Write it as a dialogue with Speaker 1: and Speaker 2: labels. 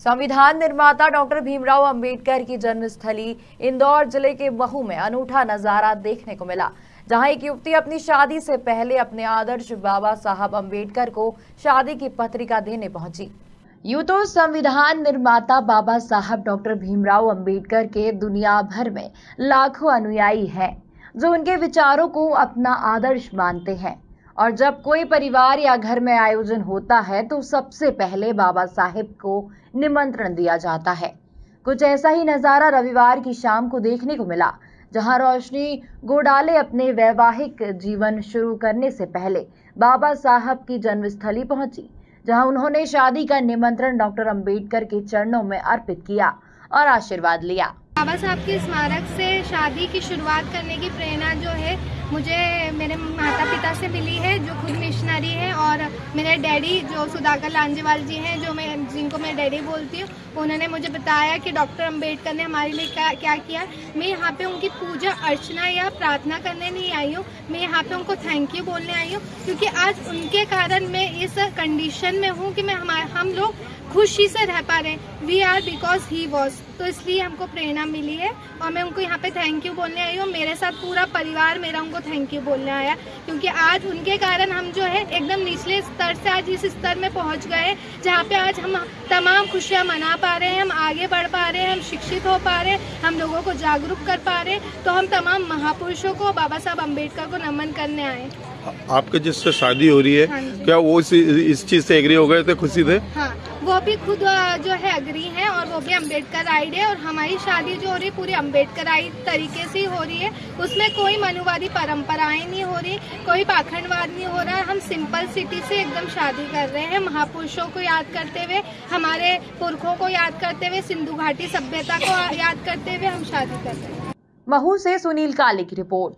Speaker 1: संविधान निर्माता डॉक्टर भीमराव अंबेडकर की जन्मस्थली इंदौर ज़िले के महू में अनूठा नज़ारा देखने को मिला, जहाँ एक युवती अपनी शादी से पहले अपने आदर्श बाबा साहब अंबेडकर को शादी की पत्रिका देने पहुँची। यूँ तो संविधान निर्माता बाबा साहब डॉक्टर भीमराव अंबेडकर के दुनिया भर में लाखों अनुयायी हैं, जो उनके विचारों को अपना आदर्श मानते हैं। और जब कोई परिवार या घर में आयोजन होता है तो सबसे पहले बाबा साहेब को निमंत्रण दिया जाता है। कुछ ऐसा ही नज़ारा रविवार की शाम को देखने को मिला, जहाँ रोशनी गोडाले अपने वैवाहिक जीवन शुरू करने से पहले बाबा साहब की जन्मस्थली पहुँची, जहाँ उन्होंने शादी का निमंत्रण डॉक्टर अंबेडकर के चरणों में अर्पित किया। और आशीर्वाद लिया।
Speaker 2: बाबा साहब के स्मारक से शादी की शुरुआत करने की प्रेरणा जो है, मुझे मेरे माता पिता से मिली है, जो खुद मिशनरी है और मेरे डैडी जो सुधाकर लांजेवाल जी हैं, जो मैं, जिनको मैं डैडी बोलती हूँ, उन्होंने मुझे बताया कि डॉक्टर अंबेडकर ने हमारे लिए क्या क्या किया। मैं यहाँ पे उनकी पूजा, अर्चना या प्रार्थना करने नहीं आई हूँ। मैं यहाँ पे उनको थैंक यू बोलने आई हूँ, क्योंकि आज उनके कारण मैं इस कंडीशन में हूँ कि मैं हम लोग खुशी से रह पा रहे हैं। We are because he was तो इसलिए हमको प्रेरणा मिली है और मैं उनको यहाँ पे थैंक यू बोलने आई हूँ। मेरे साथ पूरा परिवार मेरा उनको थैंक यू बोलने आया। क्योंकि आज उनके कारण हम जो है एकदम निचले स्तर से आज इस स्तर में पहुँच गए जहाँ पे आज हम तमाम खुशियाँ मना पा रहे हैं हम आगे बढ़ पा रहे हैं हम शिक्षित हो पा रहे हैं हम लोगों को जागरूक कर पा रहे हैं। तो हम तमाम महापुरुषों को बाबा साहब अंबेडकर को नमन करने आए
Speaker 3: आपके जिससे शादी हो रही है
Speaker 2: हाँ
Speaker 3: क्या वो इस, इस चीज़ से एग्री हो गए थे खुशी थे
Speaker 2: हाँ। वो भी खुद जो है अग्री है और वो भी अंबेडकर आइड है और हमारी शादी जो हो रही है पूरी अंबेडकर आइड तरीके से ही हो रही है। उसमें कोई मनुवादी परंपराएँ नहीं हो रही, कोई पाखंडवाद नहीं हो रहा। है हम सिंपल सिटी से एकदम शादी कर रहे हैं महापुरुषों को याद करते हुए, हमारे पुरखों को याद करते हुए, सिंधु घाटी सभ्यता को याद करते हुए हम शादी कर रहे हैं।
Speaker 1: महू से सुनील काले की रिपोर्ट।